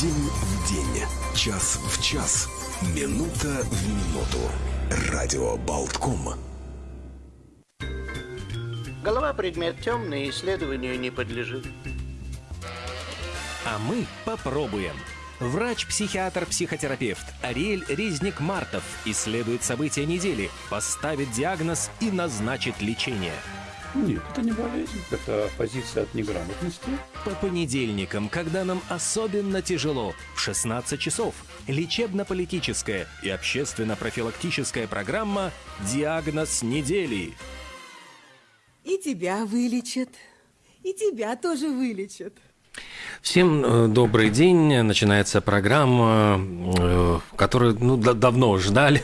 День в день, час в час, минута в минуту. Радио Болтком. Голова предмет темный, исследованию не подлежит. А мы попробуем. Врач-психиатр-психотерапевт Ариэль Резник-Мартов исследует события недели, поставит диагноз и назначит лечение. Нет, это не болезнь, это позиция от неграмотности. По понедельникам, когда нам особенно тяжело, в 16 часов, лечебно-политическая и общественно-профилактическая программа «Диагноз недели». И тебя вылечат, и тебя тоже вылечат. Всем э, добрый день. Начинается программа, э, которую ну, давно ждали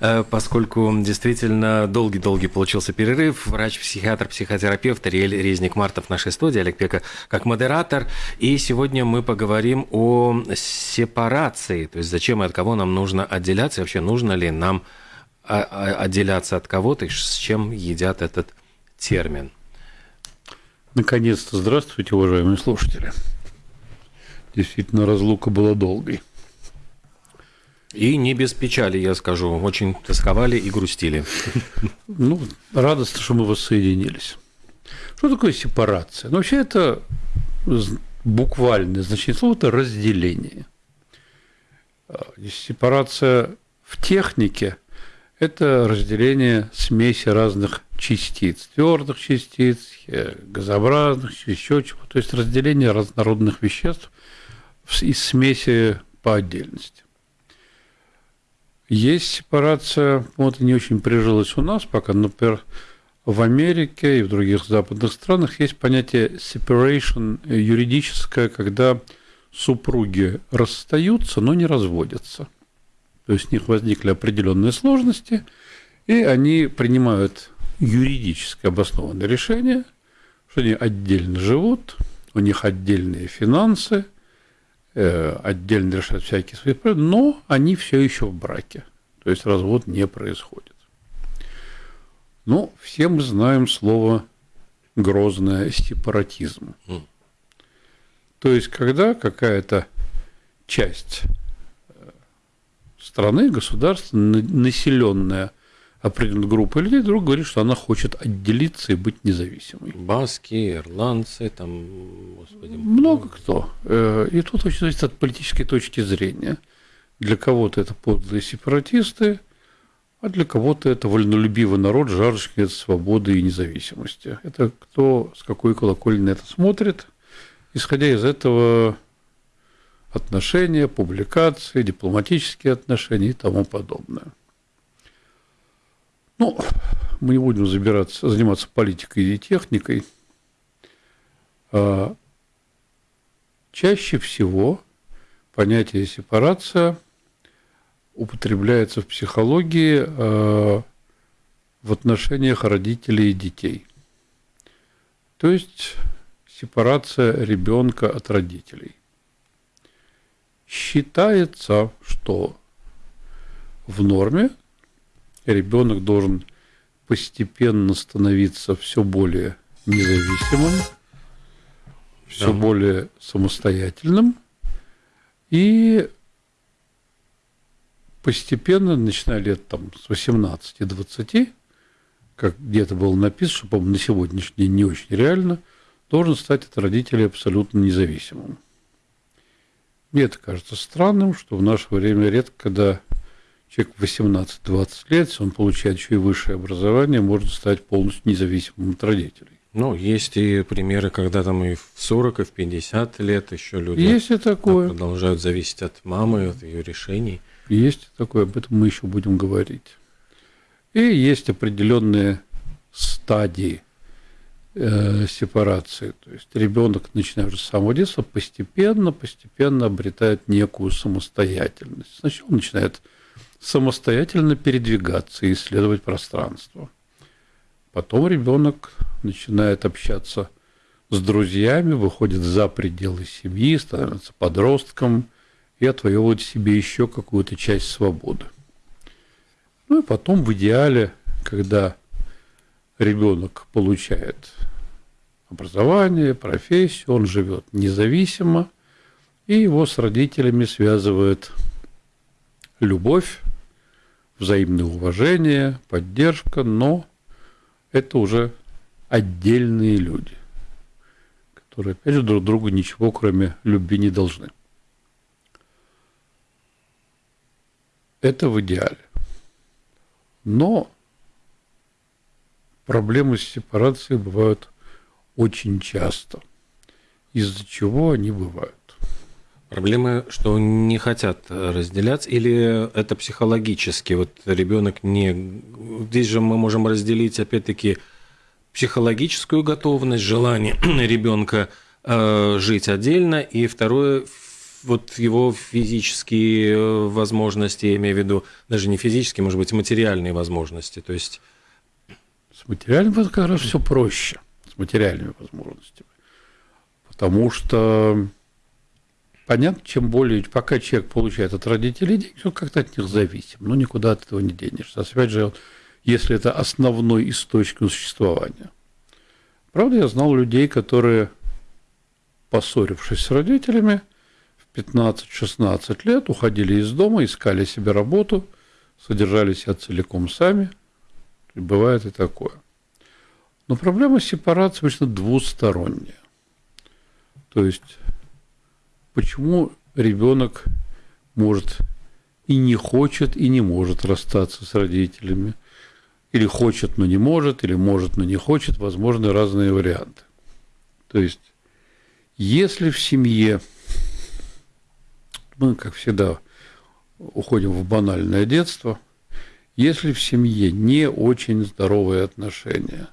э, поскольку действительно долгий-долгий получился перерыв. Врач-психиатр, психотерапевт Ариэль Резник-Мартов в нашей студии, Олег Пека как модератор. И сегодня мы поговорим о сепарации, то есть зачем и от кого нам нужно отделяться, и вообще нужно ли нам а, а, отделяться от кого-то, и с чем едят этот термин. Наконец-то здравствуйте, уважаемые слушатели. Действительно, разлука была долгой. И не без печали, я скажу. Очень тосковали и грустили. Ну, радостно, что мы воссоединились. Что такое сепарация? Ну, вообще это буквальное значение слова – это разделение. Сепарация в технике – это разделение смеси разных частиц, твердых частиц, э, газообразных, еще чего. То есть разделение разнородных веществ из смеси по отдельности. Есть сепарация, вот не очень прижилась у нас пока, например, в Америке и в других западных странах есть понятие separation юридическое, когда супруги расстаются, но не разводятся. То есть у них возникли определенные сложности, и они принимают юридически обоснованное решение, что они отдельно живут, у них отдельные финансы, э, отдельно решают всякие свои проблемы, но они все еще в браке. То есть развод не происходит. Ну, все мы знаем слово грозное сепаратизм. Mm. То есть, когда какая-то часть страны, государства, населенная определенной группой людей, друг говорит, что она хочет отделиться и быть независимой. Баски, ирландцы, там, господи. Много кто. Э, и тут очень зависит от политической точки зрения. Для кого-то это подлые сепаратисты, а для кого-то это вольнолюбивый народ, жаждущий свободы и независимости. Это кто с какой колокольни на это смотрит. Исходя из этого отношения, публикации, дипломатические отношения и тому подобное. Ну, мы не будем забираться, заниматься политикой и техникой. А, чаще всего понятие сепарация употребляется в психологии а, в отношениях родителей и детей. То есть сепарация ребенка от родителей. Считается, что в норме ребенок должен постепенно становиться все более независимым, все да. более самостоятельным и постепенно, начиная лет там, с 18-20, как где-то было написано, что, по-моему, на сегодняшний день не очень реально, должен стать от родителей абсолютно независимым. Мне это кажется странным, что в наше время редко, когда человек 18-20 лет, если он получает еще и высшее образование, может стать полностью независимым от родителей. Ну, есть и примеры, когда там и в 40, и в 50 лет еще люди есть и такое. продолжают зависеть от мамы, от ее решений. Есть и такое, об этом мы еще будем говорить. И есть определенные стадии э, сепарации. То есть ребенок, начиная уже с самого детства, постепенно, постепенно обретает некую самостоятельность. Сначала он начинает самостоятельно передвигаться и исследовать пространство. Потом ребенок начинает общаться с друзьями, выходит за пределы семьи, становится подростком и отвоевывает себе еще какую-то часть свободы. Ну и потом в идеале, когда ребенок получает образование, профессию, он живет независимо, И его с родителями связывает любовь, взаимное уважение, поддержка, но это уже отдельные люди, которые, опять же, друг другу ничего, кроме любви, не должны. Это в идеале. Но проблемы с сепарацией бывают очень часто. Из-за чего они бывают? Проблемы, что не хотят разделяться, или это психологически? Вот ребенок не... Здесь же мы можем разделить, опять-таки, психологическую готовность, желание ребенка э, жить отдельно, и второе, вот его физические э, возможности, я имею в виду, даже не физические, может быть, материальные возможности. То есть... С материальными как раз все проще, с материальными возможностями. Потому что Понятно, чем более, пока человек получает от родителей деньги, он как-то от них зависим. Ну, никуда от этого не денешься. Опять же, если это основной источник существования. Правда, я знал людей, которые, поссорившись с родителями, в 15-16 лет уходили из дома, искали себе работу, содержали себя целиком сами. Бывает и такое. Но проблема сепарации обычно двусторонняя. То есть почему ребенок может и не хочет, и не может расстаться с родителями. Или хочет, но не может, или может, но не хочет. Возможны разные варианты. То есть, если в семье, мы, как всегда, уходим в банальное детство, если в семье не очень здоровые отношения,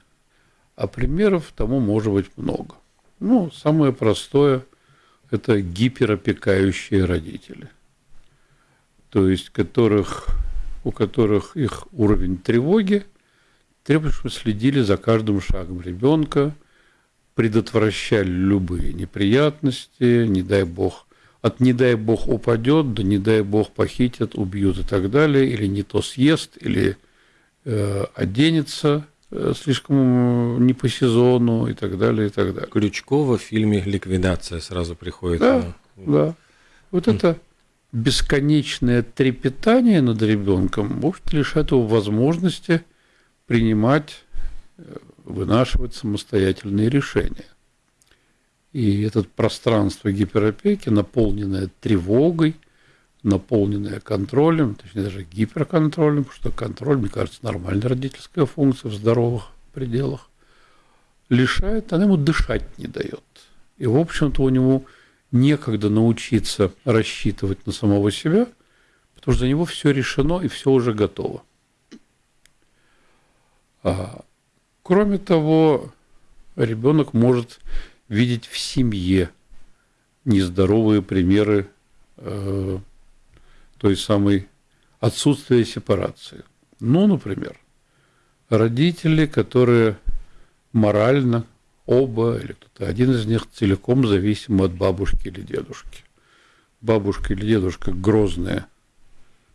а примеров тому может быть много. Ну, самое простое – это гиперопекающие родители, то есть которых, у которых их уровень тревоги требует, чтобы следили за каждым шагом ребенка, предотвращали любые неприятности, не дай бог, от не дай бог упадет, да не дай бог похитят, убьют и так далее, или не то съест, или э, оденется слишком э, не по сезону и так далее, и так далее. Крючкова в фильме «Ликвидация» сразу приходит. Да, да. Вот это бесконечное трепетание над ребенком, может, лишает его возможности принимать, э, вынашивать самостоятельные решения. И это пространство гиперопеки, наполненное тревогой – наполненная контролем, точнее даже гиперконтролем, потому что контроль, мне кажется, нормальная родительская функция в здоровых пределах, лишает, она ему дышать не дает. И, в общем-то, у него некогда научиться рассчитывать на самого себя, потому что за него все решено и все уже готово. А, кроме того, ребенок может видеть в семье нездоровые примеры э, той самой отсутствия сепарации. Ну, например, родители, которые морально оба или кто-то один из них целиком зависимы от бабушки или дедушки. Бабушка или дедушка грозные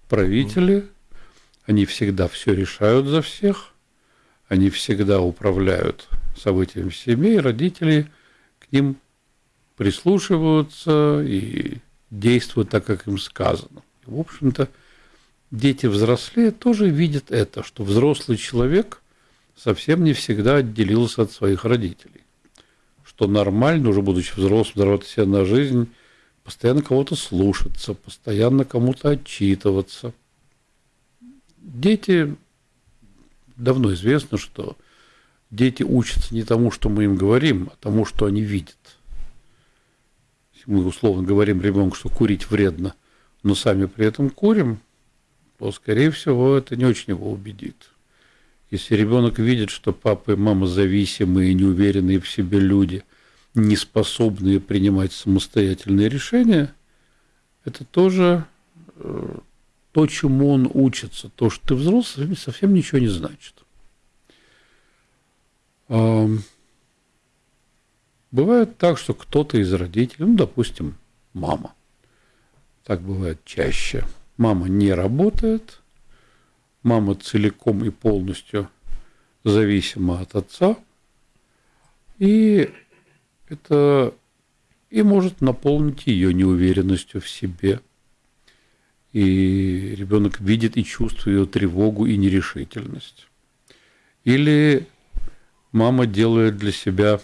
правители, они всегда все решают за всех, они всегда управляют событиями в семье, и родители к ним прислушиваются и действуют так, как им сказано. В общем-то, дети взрослее тоже видят это, что взрослый человек совсем не всегда отделился от своих родителей. Что нормально, уже будучи взрослым, здороваться себя на жизнь, постоянно кого-то слушаться, постоянно кому-то отчитываться. Дети, давно известно, что дети учатся не тому, что мы им говорим, а тому, что они видят. Если мы условно говорим ребенку, что курить вредно – но сами при этом курим, то, скорее всего, это не очень его убедит. Если ребенок видит, что папа и мама зависимые, неуверенные в себе люди, не способные принимать самостоятельные решения, это тоже э, то, чему он учится. То, что ты взрослый, совсем ничего не значит. Бывает так, что кто-то из родителей, ну, допустим, мама, так бывает чаще. Мама не работает, мама целиком и полностью зависима от отца, и это и может наполнить ее неуверенностью в себе. И ребенок видит и чувствует ее тревогу и нерешительность. Или мама делает для себя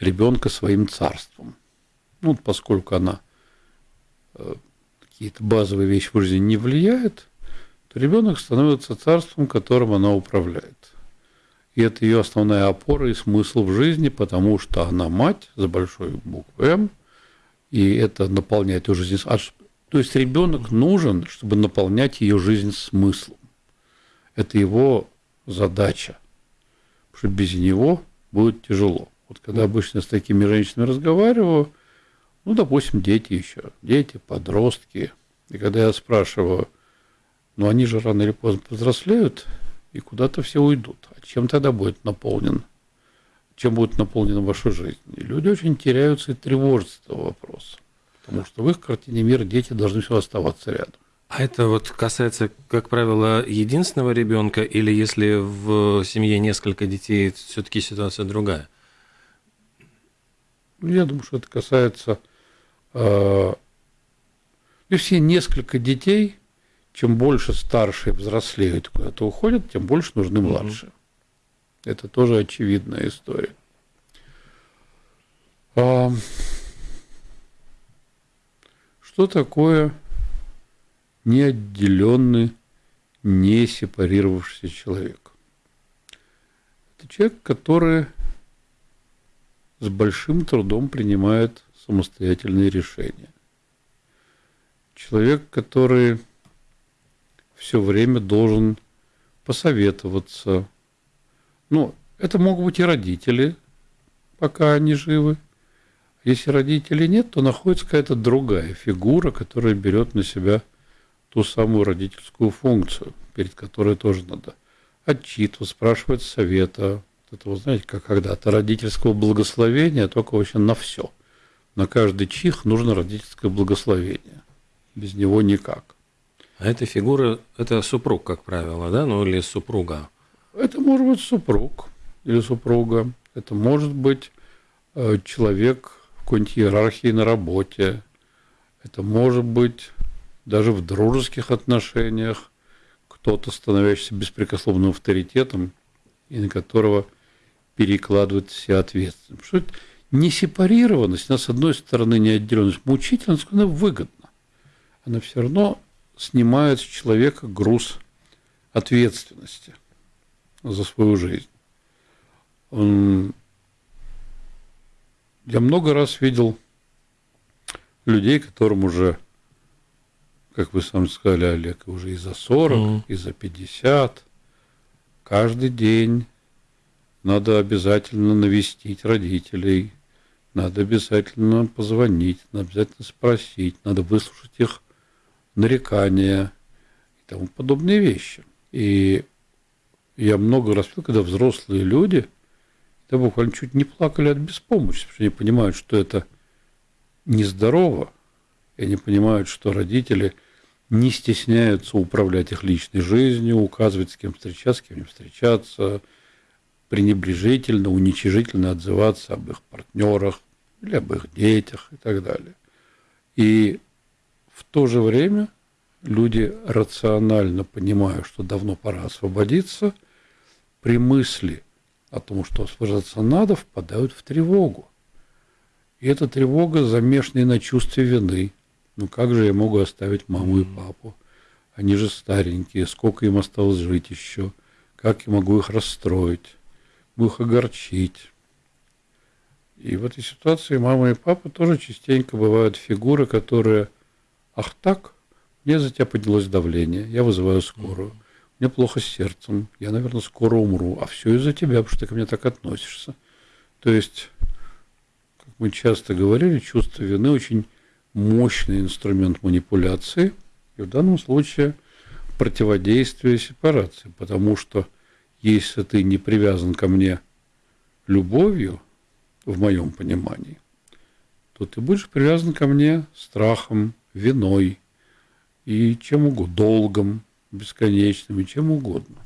ребенка своим царством. Ну, поскольку она какие-то базовые вещи в жизни не влияет, то ребенок становится царством, которым она управляет. И это ее основная опора и смысл в жизни, потому что она мать за большой буквы М, и это наполняет ее жизнь. То есть ребенок нужен, чтобы наполнять ее жизнь смыслом. Это его задача. Потому что без него будет тяжело. Вот когда обычно с такими женщинами разговариваю, ну, допустим, дети еще, дети, подростки. И когда я спрашиваю, ну, они же рано или поздно повзрослеют, и куда-то все уйдут. А чем тогда будет наполнен? Чем будет наполнена ваша жизнь? И люди очень теряются и тревожатся этого вопроса. Потому что в их картине мира дети должны все оставаться рядом. А это вот касается, как правило, единственного ребенка, или если в семье несколько детей, все-таки ситуация другая? Ну, я думаю, что это касается э, все несколько детей, чем больше старшие взрослеют, куда-то уходят, тем больше нужны младшие. Mm-hmm. Это тоже очевидная история. А, что такое неотделенный, не сепарировавшийся человек? Это человек, который с большим трудом принимает самостоятельные решения. Человек, который все время должен посоветоваться. Ну, это могут быть и родители, пока они живы. Если родителей нет, то находится какая-то другая фигура, которая берет на себя ту самую родительскую функцию, перед которой тоже надо отчитывать, спрашивать совета. Это, вы знаете, как когда-то родительского благословения, только вообще на все. На каждый чих нужно родительское благословение. Без него никак. А эта фигура – это супруг, как правило, да? Ну, или супруга? Это может быть супруг или супруга. Это может быть э, человек в какой-нибудь иерархии на работе. Это может быть даже в дружеских отношениях кто-то, становящийся беспрекословным авторитетом, и на которого перекладывает все ответственность. Что это не сепарированность, она, с одной стороны, не отделенность, мучительность, она выгодна. Она все равно снимает с человека груз ответственности за свою жизнь. Я много раз видел людей, которым уже, как вы сам сказали, Олег, уже и за 40, mm-hmm. и за 50, каждый день надо обязательно навестить родителей, надо обязательно позвонить, надо обязательно спросить, надо выслушать их нарекания и тому подобные вещи. И я много раз видел, когда взрослые люди да буквально чуть не плакали от беспомощности, потому что они понимают, что это нездорово, и они понимают, что родители не стесняются управлять их личной жизнью, указывать, с кем встречаться, с кем не встречаться, пренебрежительно, уничижительно отзываться об их партнерах или об их детях и так далее. И в то же время люди рационально понимают, что давно пора освободиться, при мысли о том, что освобождаться надо, впадают в тревогу. И эта тревога замешана на чувстве вины. Ну как же я могу оставить маму и папу? Они же старенькие, сколько им осталось жить еще? Как я могу их расстроить? Могу их огорчить? И в этой ситуации мама и папа тоже частенько бывают фигуры, которые Ах так? Мне за тебя поднялось давление, я вызываю скорую. Мне плохо с сердцем, я, наверное, скоро умру. А все из-за тебя, потому что ты ко мне так относишься. То есть, как мы часто говорили, чувство вины очень мощный инструмент манипуляции. И в данном случае противодействие сепарации. Потому что если ты не привязан ко мне любовью, в моем понимании, то ты будешь привязан ко мне страхом, виной и чем угодно, долгом бесконечным и чем угодно.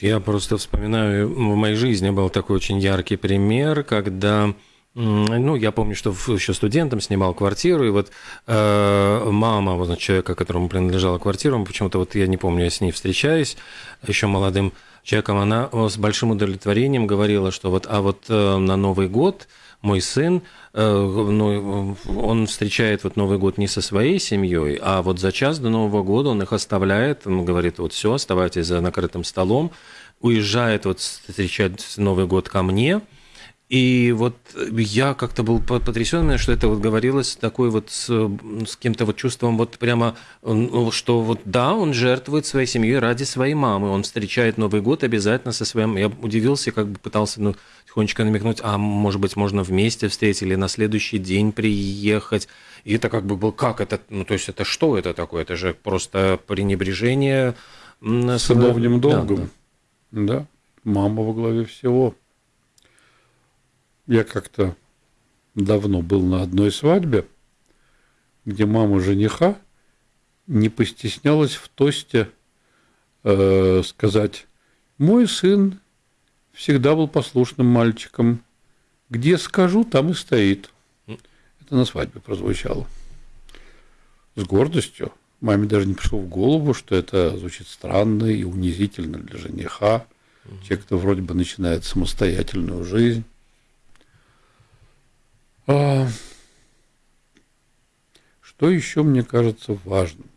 Я просто вспоминаю, в моей жизни был такой очень яркий пример, когда Ну, я помню, что еще студентом снимал квартиру, и вот э, мама вот, человека, которому принадлежала квартира, почему-то вот я не помню, я с ней встречаюсь, еще молодым человеком, она с большим удовлетворением говорила, что вот, а вот э, на Новый год мой сын, э, ну, он встречает вот Новый год не со своей семьей, а вот за час до Нового года он их оставляет, он говорит, вот все, оставайтесь за накрытым столом, уезжает вот встречать Новый год ко мне – и вот я как-то был потрясен, что это вот говорилось такой вот с, с каким-то вот чувством вот прямо, ну, что вот да, он жертвует своей семьей ради своей мамы, он встречает Новый год обязательно со своим. Я удивился, как бы пытался ну, тихонечко намекнуть, а может быть можно вместе встретить или на следующий день приехать. И это как бы был, как это, ну то есть это что это такое? Это же просто пренебрежение сыновним долгом. Да, да. да, мама во главе всего. Я как-то давно был на одной свадьбе, где мама жениха не постеснялась в тосте э, сказать, мой сын всегда был послушным мальчиком, где скажу, там и стоит. Это на свадьбе прозвучало. С гордостью. Маме даже не пришло в голову, что это звучит странно и унизительно для жениха. Человек, кто вроде бы начинает самостоятельную жизнь. А, что еще мне кажется важным?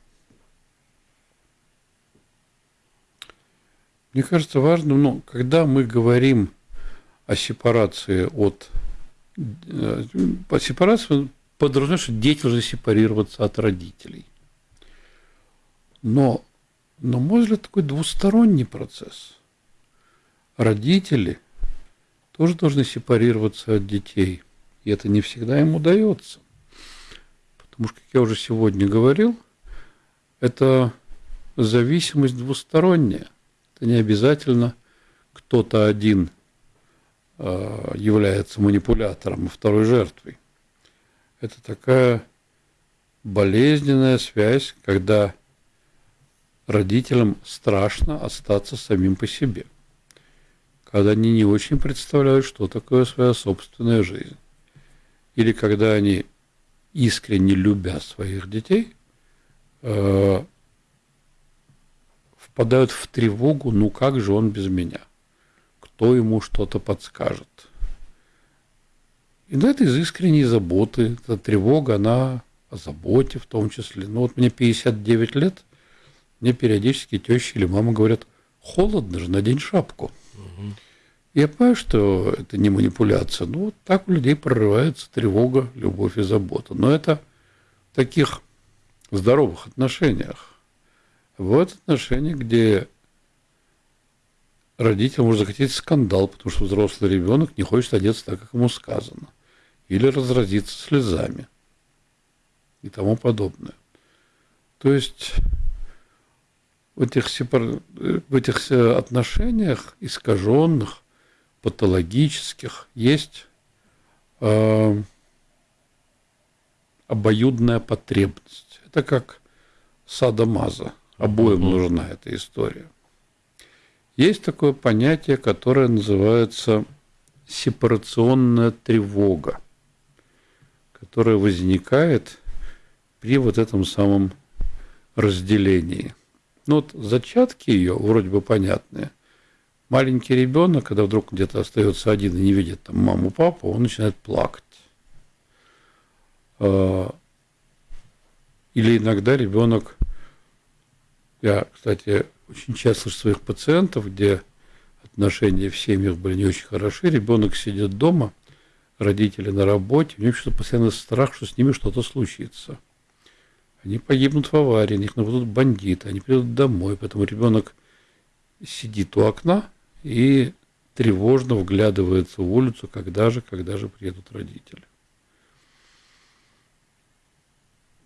Мне кажется важным, ну, когда мы говорим о сепарации от... Э, по сепарации подразумевает, что дети должны сепарироваться от родителей. Но, на мой взгляд, такой двусторонний процесс. Родители тоже должны сепарироваться от детей – и это не всегда им удается. Потому что, как я уже сегодня говорил, это зависимость двусторонняя. Это не обязательно кто-то один э, является манипулятором, а второй жертвой. Это такая болезненная связь, когда родителям страшно остаться самим по себе, когда они не очень представляют, что такое своя собственная жизнь или когда они, искренне любя своих детей, э, впадают в тревогу, ну как же он без меня? Кто ему что-то подскажет? И на это из искренней заботы, эта тревога, она о заботе в том числе. Ну вот мне 59 лет, мне периодически теща или мама говорят, холодно же, надень шапку. Угу. Я понимаю, что это не манипуляция, но вот так у людей прорывается тревога, любовь и забота. Но это в таких здоровых отношениях. Вот отношения, где родитель может захотеть скандал, потому что взрослый ребенок не хочет одеться так, как ему сказано. Или разразиться слезами и тому подобное. То есть в этих, сепар... в этих отношениях искаженных патологических, есть э, обоюдная потребность. Это как садомаза. Обоим mm-hmm. нужна эта история. Есть такое понятие, которое называется сепарационная тревога, которая возникает при вот этом самом разделении. Ну вот зачатки ее вроде бы понятные маленький ребенок, когда вдруг где-то остается один и не видит там маму, папу, он начинает плакать. А, или иногда ребенок, я, кстати, очень часто слышу своих пациентов, где отношения в семьях были не очень хороши, ребенок сидит дома, родители на работе, у него что-то постоянно страх, что с ними что-то случится. Они погибнут в аварии, на них нападут бандиты, они придут домой, поэтому ребенок сидит у окна, и тревожно вглядывается в улицу, когда же, когда же приедут родители.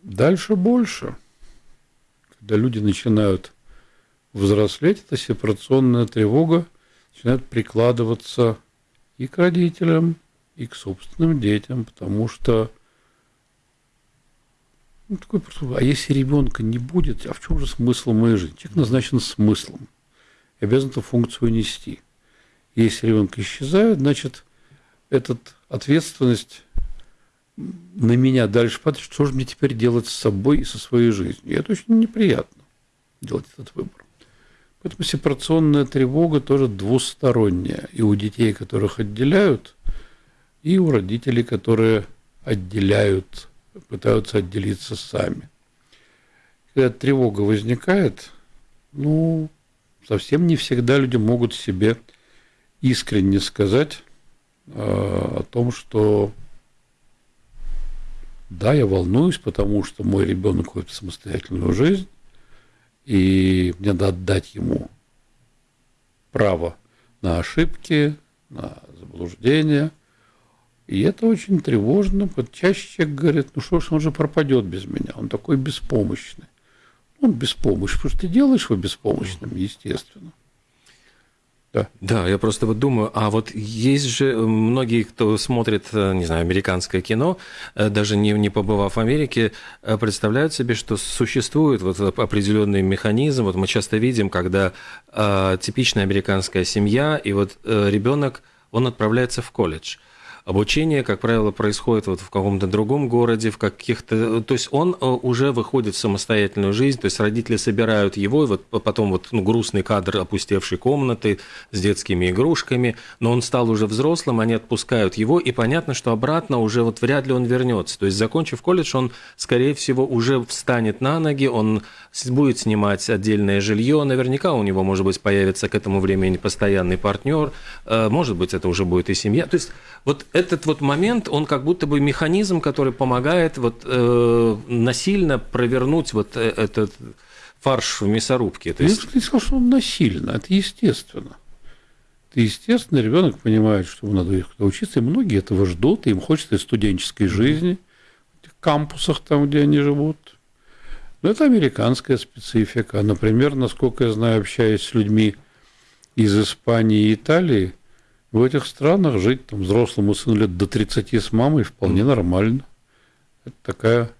Дальше больше. Когда люди начинают взрослеть, эта сепарационная тревога начинает прикладываться и к родителям, и к собственным детям, потому что ну, такой просто, а если ребенка не будет, а в чем же смысл моей жизни? Человек назначен смыслом обязан эту функцию нести. Если ребенок исчезает, значит, эта ответственность на меня дальше падает, что же мне теперь делать с собой и со своей жизнью. И это очень неприятно делать этот выбор. Поэтому сепарационная тревога тоже двусторонняя. И у детей, которых отделяют, и у родителей, которые отделяют, пытаются отделиться сами. Когда тревога возникает, ну, совсем не всегда люди могут себе искренне сказать э, о том, что да, я волнуюсь, потому что мой ребенок ходит в самостоятельную жизнь, и мне надо отдать ему право на ошибки, на заблуждения. И это очень тревожно. Вот чаще говорит, ну что ж, он же пропадет без меня, он такой беспомощный. Он беспомощный, потому что ты делаешь его беспомощным, естественно. Да. да, я просто вот думаю, а вот есть же многие, кто смотрит, э, не знаю, американское кино, э, даже не, не побывав в Америке, э, представляют себе, что существует вот определенный механизм. Вот мы часто видим, когда э, типичная американская семья, и вот э, ребенок, он отправляется в колледж – Обучение, как правило, происходит вот в каком-то другом городе, в каких-то... То есть он э, уже выходит в самостоятельную жизнь, то есть родители собирают его, и вот потом вот ну, грустный кадр опустевшей комнаты с детскими игрушками, но он стал уже взрослым, они отпускают его, и понятно, что обратно уже вот вряд ли он вернется. То есть, закончив колледж, он, скорее всего, уже встанет на ноги, он будет снимать отдельное жилье, наверняка у него, может быть, появится к этому времени постоянный партнер, э, может быть, это уже будет и семья. То есть вот этот вот момент, он как будто бы механизм, который помогает вот э, насильно провернуть вот э, этот фарш в мясорубке. То есть... Я не сказал, что он насильно, это естественно. Это естественно, ребенок понимает, что ему надо учиться, и многие этого ждут, и им хочется студенческой жизни, в кампусах там, где они живут. Но это американская специфика. Например, насколько я знаю, общаясь с людьми из Испании и Италии, в этих странах жить там, взрослому сыну лет до 30 с мамой вполне нормально. Это такая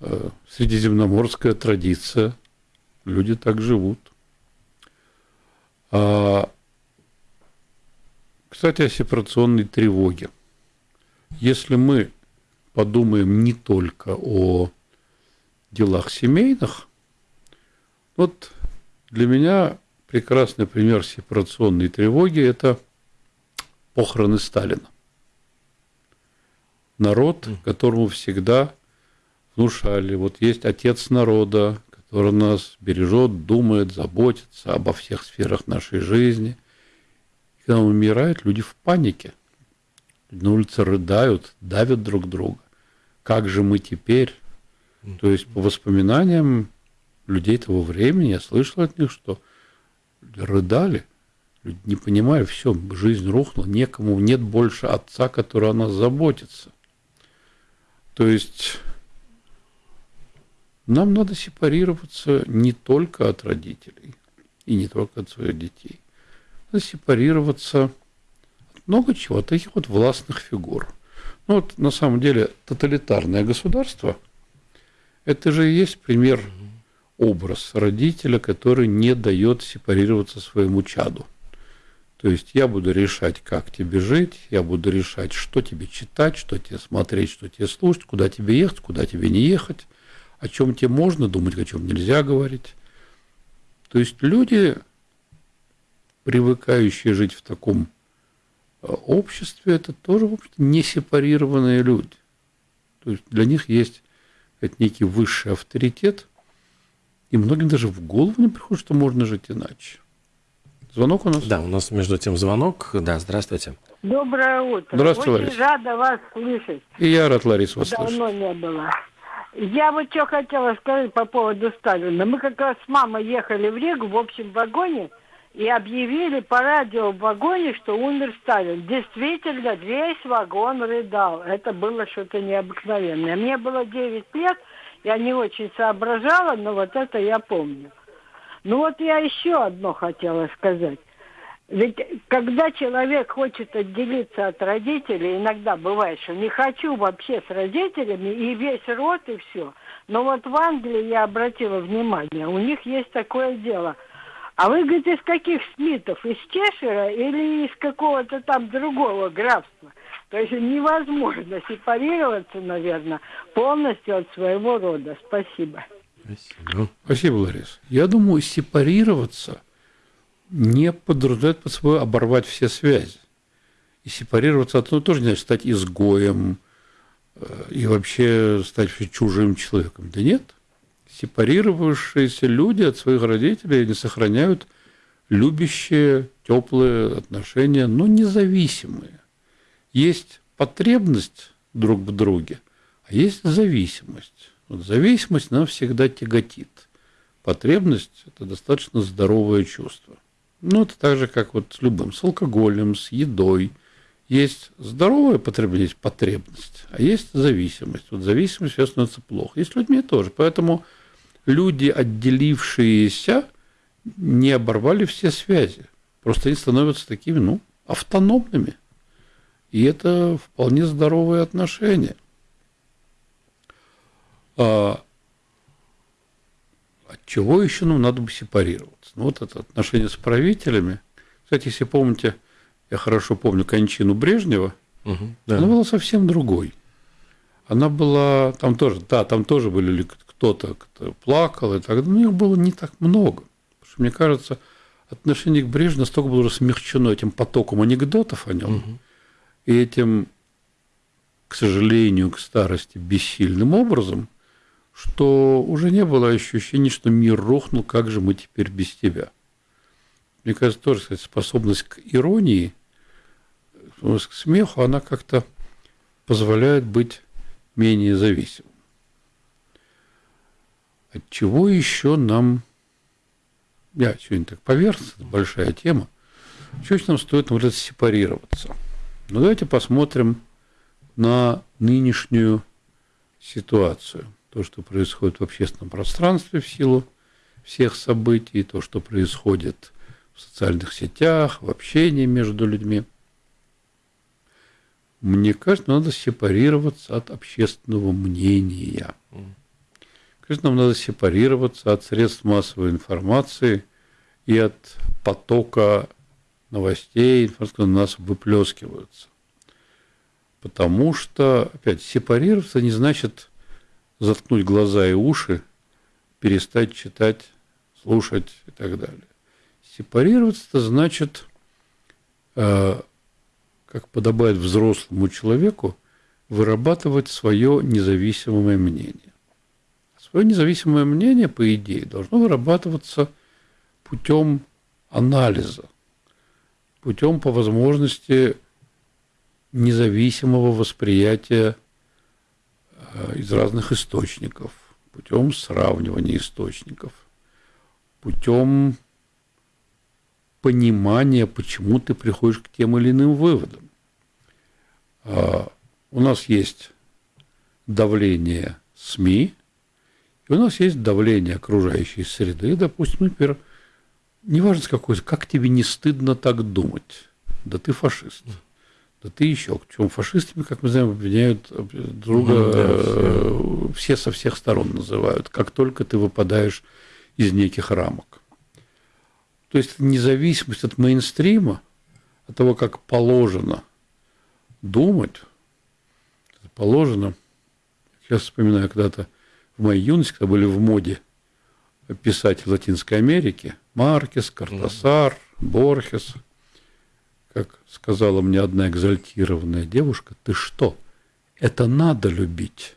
э, средиземноморская традиция. Люди так живут. А, кстати, о сепарационной тревоге. Если мы подумаем не только о делах семейных, вот для меня прекрасный пример сепарационной тревоги – это – похороны Сталина. Народ, которому всегда внушали, вот есть отец народа, который нас бережет, думает, заботится обо всех сферах нашей жизни. И когда он умирает, люди в панике. На улице рыдают, давят друг друга. Как же мы теперь? То есть по воспоминаниям людей того времени я слышал от них, что рыдали. Люди не понимают, все, жизнь рухнула, некому, нет больше отца, который о нас заботится. То есть нам надо сепарироваться не только от родителей и не только от своих детей. Надо сепарироваться от много чего, от таких вот властных фигур. Ну вот на самом деле тоталитарное государство – это же и есть пример, образ родителя, который не дает сепарироваться своему чаду. То есть я буду решать, как тебе жить, я буду решать, что тебе читать, что тебе смотреть, что тебе слушать, куда тебе ехать, куда тебе не ехать, о чем тебе можно думать, о чем нельзя говорить. То есть люди, привыкающие жить в таком э, обществе, это тоже, в общем-то, не сепарированные люди. То есть для них есть некий высший авторитет, и многим даже в голову не приходит, что можно жить иначе. Звонок у нас? Да, у нас между тем звонок. Да, здравствуйте. Доброе утро. Здравствуйте, Очень Лариса. рада вас слышать. И я рад, Лариса, вас Давно слышать. не было. Я вот что хотела сказать по поводу Сталина. Мы как раз с мамой ехали в Ригу в общем вагоне и объявили по радио в вагоне, что умер Сталин. Действительно, весь вагон рыдал. Это было что-то необыкновенное. Мне было 9 лет, я не очень соображала, но вот это я помню. Ну вот я еще одно хотела сказать. Ведь когда человек хочет отделиться от родителей, иногда бывает, что не хочу вообще с родителями, и весь род, и все. Но вот в Англии я обратила внимание, у них есть такое дело. А вы, говорите, из каких Смитов? Из Чешера или из какого-то там другого графства? То есть невозможно сепарироваться, наверное, полностью от своего рода. Спасибо. Спасибо. Спасибо, Ларис. Я думаю, сепарироваться не подразумевает под собой оборвать все связи. И сепарироваться от этого тоже не значит стать изгоем э, и вообще стать чужим человеком. Да нет. Сепарировавшиеся люди от своих родителей не сохраняют любящие, теплые отношения, но независимые. Есть потребность друг в друге, а есть зависимость. Вот зависимость нам всегда тяготит. Потребность – это достаточно здоровое чувство. Ну, это так же, как вот с любым, с алкоголем, с едой. Есть здоровая потребность, потребность, а есть зависимость. Вот зависимость все становится плохо. И с людьми тоже. Поэтому люди, отделившиеся, не оборвали все связи. Просто они становятся такими, ну, автономными. И это вполне здоровые отношения. А от чего еще нам надо бы сепарироваться? Ну, вот это отношение с правителями. Кстати, если помните, я хорошо помню кончину Брежнева, угу, да. она была совсем другой. Она была, там тоже, да, там тоже были кто-то, кто плакал, и так, но их было не так много. Потому что, мне кажется, отношение к Брежневу настолько было смягчено этим потоком анекдотов о нем, угу. и этим, к сожалению, к старости бессильным образом – что уже не было ощущения, что мир рухнул, как же мы теперь без тебя. Мне кажется, тоже кстати, способность к иронии, к смеху, она как-то позволяет быть менее зависимым. От чего еще нам... Я сегодня так поверхностно, большая тема. Чего нам стоит вот сепарироваться? Ну, давайте посмотрим на нынешнюю ситуацию – то, что происходит в общественном пространстве в силу всех событий, то, что происходит в социальных сетях, в общении между людьми. Мне кажется, надо сепарироваться от общественного мнения. Кажется, нам надо сепарироваться от средств массовой информации и от потока новостей, которые на нас выплескиваются. Потому что, опять, сепарироваться не значит заткнуть глаза и уши, перестать читать, слушать и так далее. Сепарироваться это значит, э, как подобает взрослому человеку, вырабатывать свое независимое мнение. Свое независимое мнение, по идее, должно вырабатываться путем анализа, путем по возможности независимого восприятия из разных источников, путем сравнивания источников, путем понимания, почему ты приходишь к тем или иным выводам. А, у нас есть давление СМИ, и у нас есть давление окружающей среды. Допустим, например, неважно с какой, как тебе не стыдно так думать, да ты фашист да ты еще. Причем фашистами, как мы знаем, обвиняют друга, ну, да, все. все со всех сторон называют, как только ты выпадаешь из неких рамок. То есть независимость от мейнстрима, от того, как положено думать, положено. Сейчас вспоминаю когда-то в моей юности, когда были в моде писатели Латинской Америки, Маркес, Картасар, Борхес – как сказала мне одна экзальтированная девушка, ты что, это надо любить.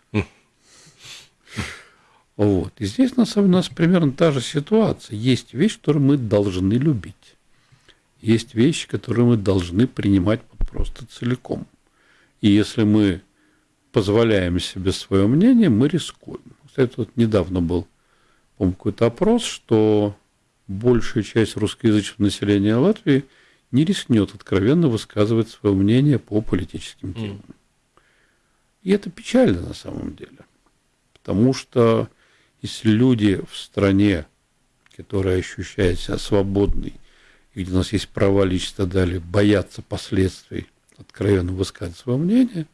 Вот. И здесь на самом у нас примерно та же ситуация. Есть вещи, которые мы должны любить. Есть вещи, которые мы должны принимать просто целиком. И если мы позволяем себе свое мнение, мы рискуем. Кстати, вот недавно был какой-то опрос, что большая часть русскоязычного населения Латвии – не рискнет откровенно высказывать свое мнение по политическим темам. Mm. И это печально на самом деле. Потому что если люди в стране, которая ощущает себя свободной, и где у нас есть права личности далее, боятся последствий, откровенно высказывать свое мнение,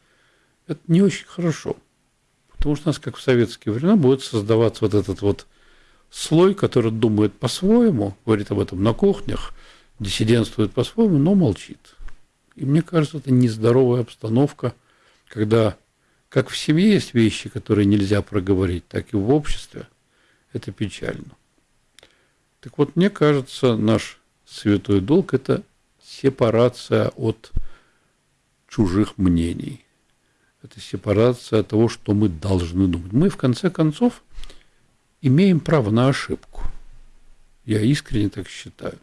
это не очень хорошо. Потому что у нас, как в советские времена, будет создаваться вот этот вот слой, который думает по-своему, говорит об этом на кухнях, диссидентствует по-своему, но молчит. И мне кажется, это нездоровая обстановка, когда как в семье есть вещи, которые нельзя проговорить, так и в обществе. Это печально. Так вот, мне кажется, наш святой долг – это сепарация от чужих мнений. Это сепарация от того, что мы должны думать. Мы, в конце концов, имеем право на ошибку. Я искренне так считаю.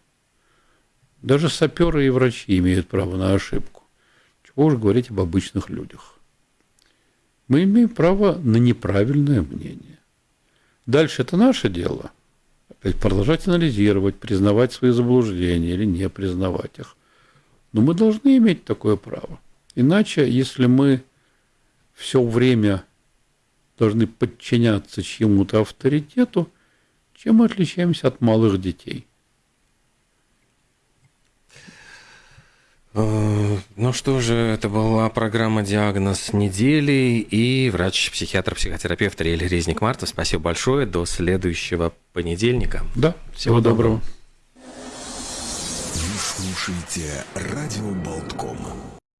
Даже саперы и врачи имеют право на ошибку. Чего уж говорить об обычных людях. Мы имеем право на неправильное мнение. Дальше это наше дело. Опять продолжать анализировать, признавать свои заблуждения или не признавать их. Но мы должны иметь такое право. Иначе, если мы все время должны подчиняться чьему-то авторитету, чем мы отличаемся от малых детей? Ну что же, это была программа «Диагноз недели» и врач-психиатр, психотерапевт Риэль Резник Марта. Спасибо большое. До следующего понедельника. Да, всего, всего доброго. доброго. Вы слушаете «Радио Болтком».